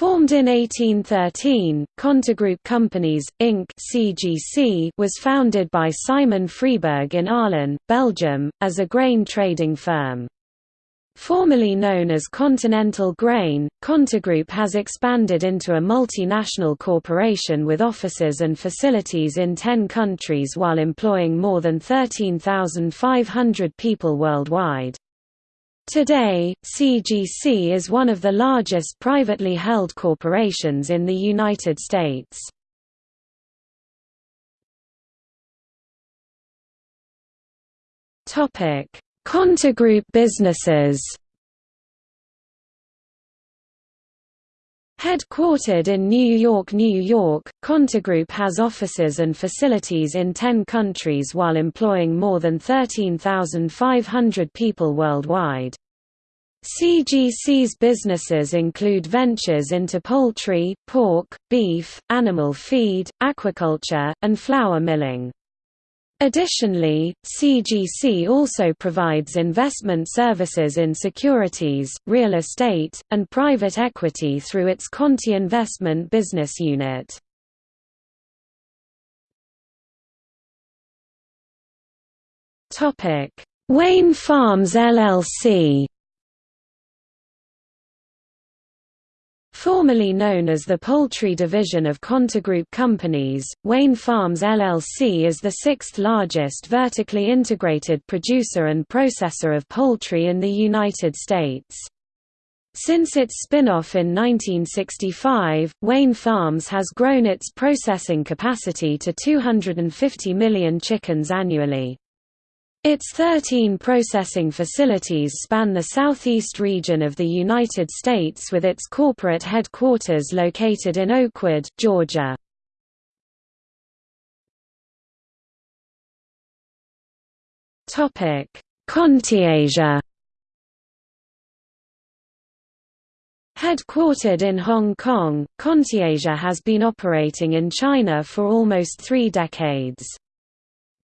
Formed in 1813, Contigroup Companies, Inc. (CGC) was founded by Simon Fribourg in Arlon, Belgium, as a grain trading firm. Formerly known as Continental Grain, Contigroup has expanded into a multinational corporation with offices and facilities in 10 countries while employing more than 13,500 people worldwide. Today, CGC is one of the largest privately held corporations in the United States. Topic: Contigroup businesses Headquartered in New York, New York, Contigroup has offices and facilities in 10 countries while employing more than 13,500 people worldwide. CGC's businesses include ventures into poultry, pork, beef, animal feed, aquaculture, and flour milling. Additionally, CGC also provides investment services in securities, real estate, and private equity through its Conti Investment business unit. Wayne Farms LLC Formerly known as the poultry division of Contigroup Companies, Wayne Farms LLC is the sixth largest vertically integrated producer and processor of poultry in the United States. Since its spin-off in 1965, Wayne Farms has grown its processing capacity to 250 million chickens annually. Its 13 processing facilities span the southeast region of the United States with its corporate headquarters located in Oakwood, Georgia. ContiAsia Headquartered in Hong Kong, ContiAsia has been operating in China for almost three decades.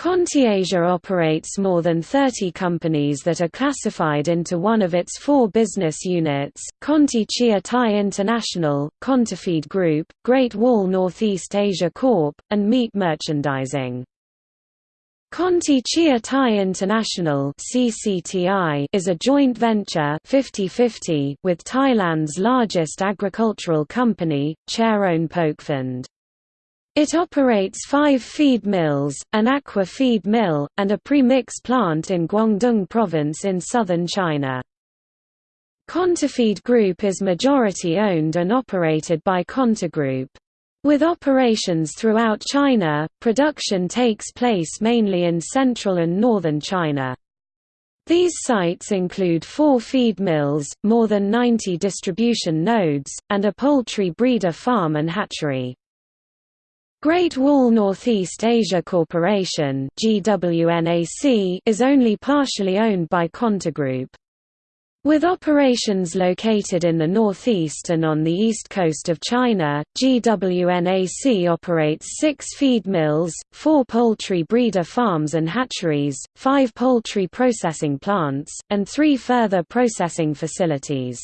ContiAsia operates more than 30 companies that are classified into one of its four business units, Conti Chia Thai International, Contifeed Group, Great Wall Northeast Asia Corp., and Meat Merchandising. Conti Chia Thai International is a joint venture 50/50 with Thailand's largest agricultural company, Charoen Pokphand. It operates five feed mills, an aqua feed mill, and a premix plant in Guangdong Province in southern China. Contifeed Group is majority-owned and operated by Contigroup. With operations throughout China, production takes place mainly in central and northern China. These sites include four feed mills, more than 90 distribution nodes, and a poultry breeder farm and hatchery. Great Wall Northeast Asia Corporation is only partially owned by Contigroup. With operations located in the northeast and on the east coast of China, GWNAC operates six feed mills, four poultry breeder farms and hatcheries, five poultry processing plants, and three further processing facilities.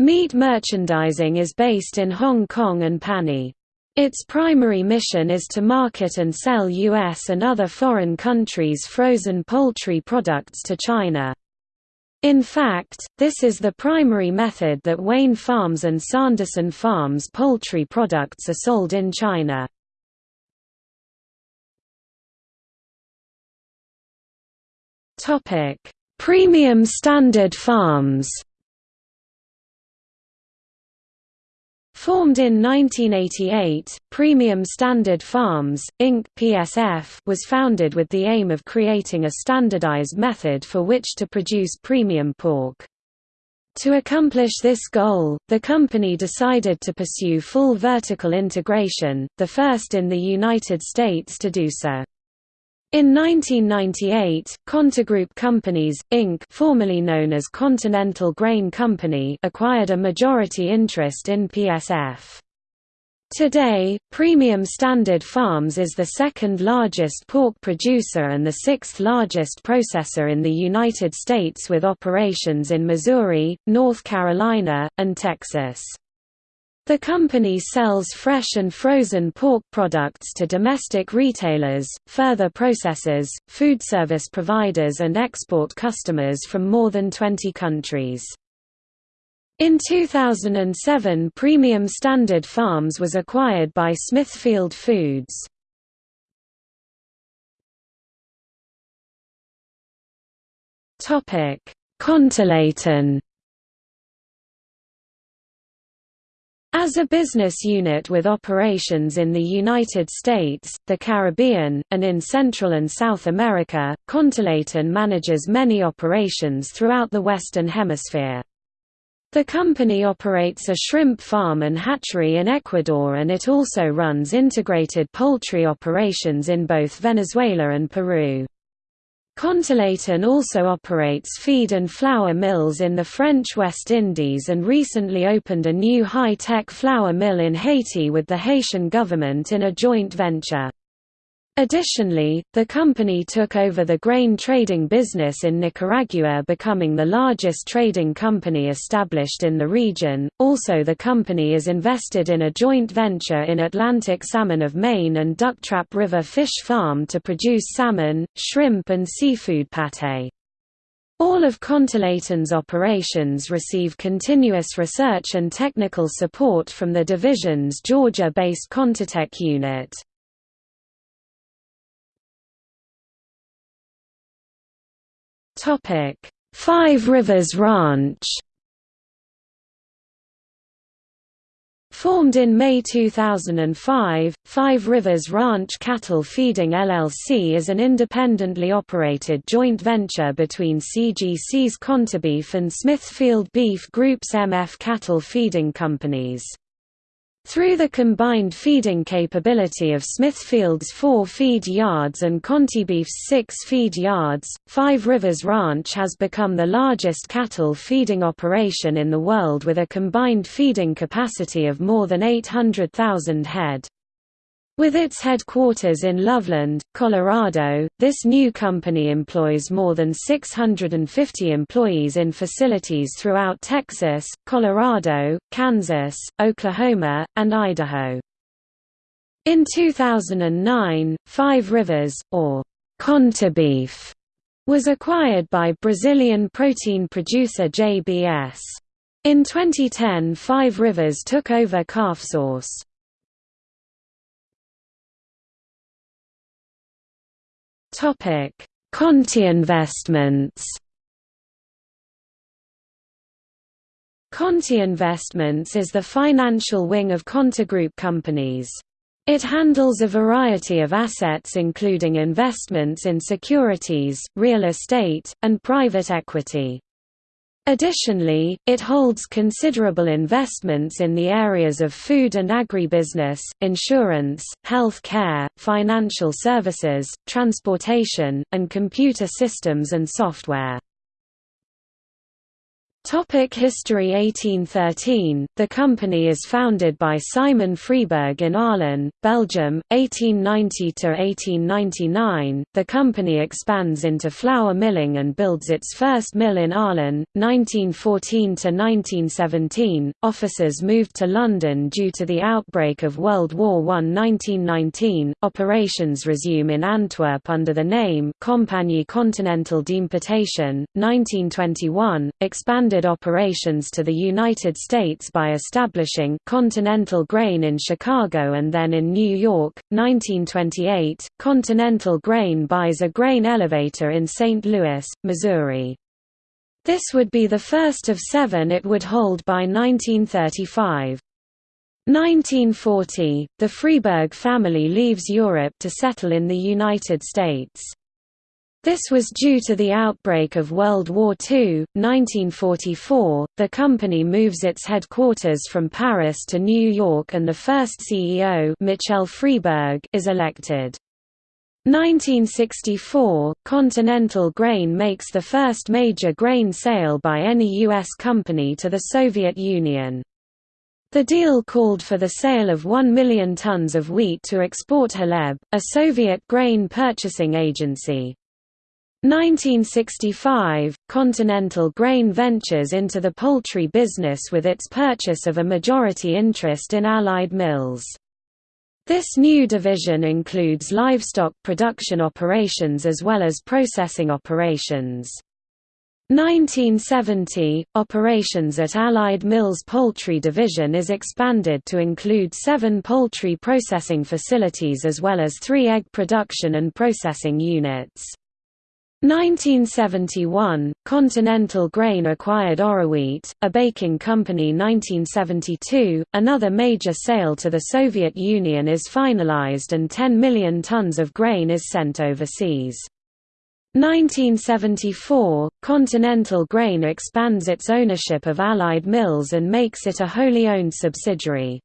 Meat merchandising is based in Hong Kong and Panay. Its primary mission is to market and sell U.S. and other foreign countries' frozen poultry products to China. In fact, this is the primary method that Wayne Farms and Sanderson Farms poultry products are sold in China. Premium Standard Farms Formed in 1988, Premium Standard Farms, Inc. (PSF) was founded with the aim of creating a standardized method for which to produce premium pork. To accomplish this goal, the company decided to pursue full vertical integration, the first in the United States to do so. In 1998, Contigroup Companies, Inc. formerly known as Continental Grain Company acquired a majority interest in PSF. Today, Premium Standard Farms is the second largest pork producer and the sixth largest processor in the United States with operations in Missouri, North Carolina, and Texas. The company sells fresh and frozen pork products to domestic retailers, further processors, food service providers and export customers from more than 20 countries. In 2007 Premium Standard Farms was acquired by Smithfield Foods. ContiLatin As a business unit with operations in the United States, the Caribbean, and in Central and South America, ContiLatin manages many operations throughout the Western Hemisphere. The company operates a shrimp farm and hatchery in Ecuador and it also runs integrated poultry operations in both Venezuela and Peru. ContiLatin also operates feed and flour mills in the French West Indies and recently opened a new high-tech flour mill in Haiti with the Haitian government in a joint venture. Additionally, the company took over the grain trading business in Nicaragua, becoming the largest trading company established in the region. Also, the company is invested in a joint venture in Atlantic Salmon of Maine and Ducktrap River Fish Farm to produce salmon, shrimp, and seafood pate. All of ContiLatin's operations receive continuous research and technical support from the division's Georgia-based Contitech unit. Five Rivers Ranch. Formed in May 2005, Five Rivers Ranch Cattle Feeding LLC is an independently operated joint venture between CGC's Contibeef and Smithfield Beef Group's MF Cattle Feeding Companies. Through the combined feeding capability of Smithfield's four feed yards and Contibeef's six feed yards, Five Rivers Ranch has become the largest cattle feeding operation in the world with a combined feeding capacity of more than 800,000 head. With its headquarters in Loveland, Colorado, this new company employs more than 650 employees in facilities throughout Texas, Colorado, Kansas, Oklahoma, and Idaho. In 2009, Five Rivers, or Contibeef, was acquired by Brazilian protein producer JBS. In 2010 Five Rivers took over Calfsource. Topic: Conti Investments. Conti Investments is the financial wing of Conti Group companies. It handles a variety of assets including investments in securities, real estate, and private equity. Additionally, it holds considerable investments in the areas of food and agribusiness, insurance, health care, financial services, transportation, and computer systems and software. Topic History 1813, the company is founded by Simon Fribourg in Arlon, Belgium, 1890–1899, the company expands into flour milling and builds its first mill in Arlon, 1914–1917, officers moved to London due to the outbreak of World War I 1919, operations resume in Antwerp under the name Compagnie Continentale d'Importation, 1921, expanded expanded operations to the United States by establishing Continental Grain in Chicago and then in New York. 1928, Continental Grain buys a grain elevator in St. Louis, Missouri. This would be the first of seven it would hold by 1935. 1940, the Fribourg family leaves Europe to settle in the United States. This was due to the outbreak of World War II. 1944, the company moves its headquarters from Paris to New York and the first CEO Michel Fribourg is elected. 1964, Continental Grain makes the first major grain sale by any U.S. company to the Soviet Union. The deal called for the sale of 1 million tons of wheat to Exportkhleb, a Soviet grain purchasing agency. 1965, Continental Grain ventures into the poultry business with its purchase of a majority interest in Allied Mills. This new division includes livestock production operations as well as processing operations. 1970, operations at Allied Mills Poultry Division is expanded to include seven poultry processing facilities as well as three egg production and processing units. 1971, Continental Grain acquired Oroweat, a baking company 1972, another major sale to the Soviet Union is finalized and 10 million tons of grain is sent overseas. 1974, Continental Grain expands its ownership of Allied Mills and makes it a wholly owned subsidiary.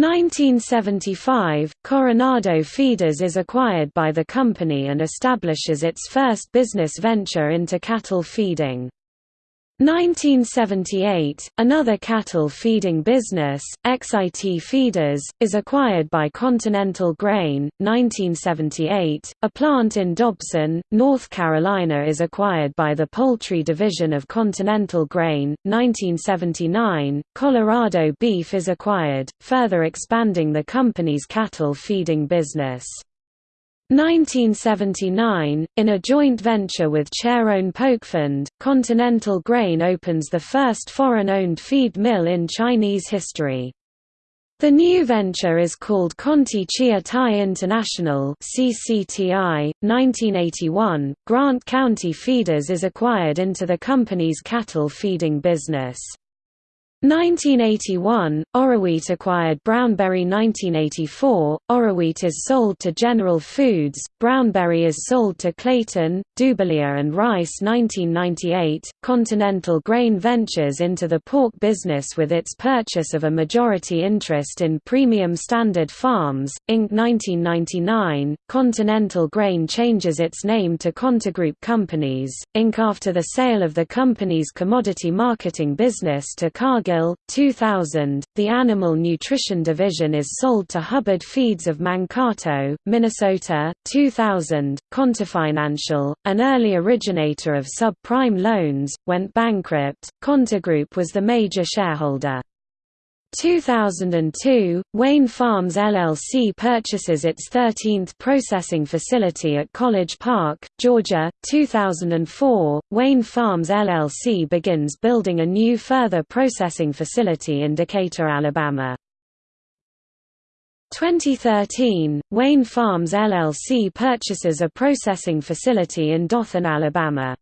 1975, Coronado Feeders is acquired by the company and establishes its first business venture into cattle feeding. 1978, another cattle feeding business, XIT Feeders, is acquired by Continental Grain. 1978, a plant in Dobson, North Carolina is acquired by the poultry division of Continental Grain. 1979, Colorado Beef is acquired, further expanding the company's cattle feeding business. 1979, in a joint venture with Charoen Pokphand, Continental Grain opens the first foreign-owned feed mill in Chinese history. The new venture is called Conti Chia Thai International (CCTI). 1981, Grant County Feeders is acquired into the company's cattle feeding business. 1981, Oroweat acquired Brownberry 1984, Oroweat is sold to General Foods, Brownberry is sold to Clayton, Dubilier and Rice 1998, Continental Grain ventures into the pork business with its purchase of a majority interest in Premium Standard Farms, Inc. 1999, Continental Grain changes its name to Contigroup Companies, Inc. after the sale of the company's commodity marketing business to Cargill Cargill, 2000, the animal nutrition division is sold to Hubbard Feeds of Mankato, Minnesota, 2000. Contifinancial, an early originator of subprime loans, went bankrupt. Contigroup was the major shareholder. 2002, Wayne Farms LLC purchases its 13th processing facility at College Park, Georgia. 2004, Wayne Farms LLC begins building a new further processing facility in Decatur, Alabama. 2013, Wayne Farms LLC purchases a processing facility in Dothan, Alabama.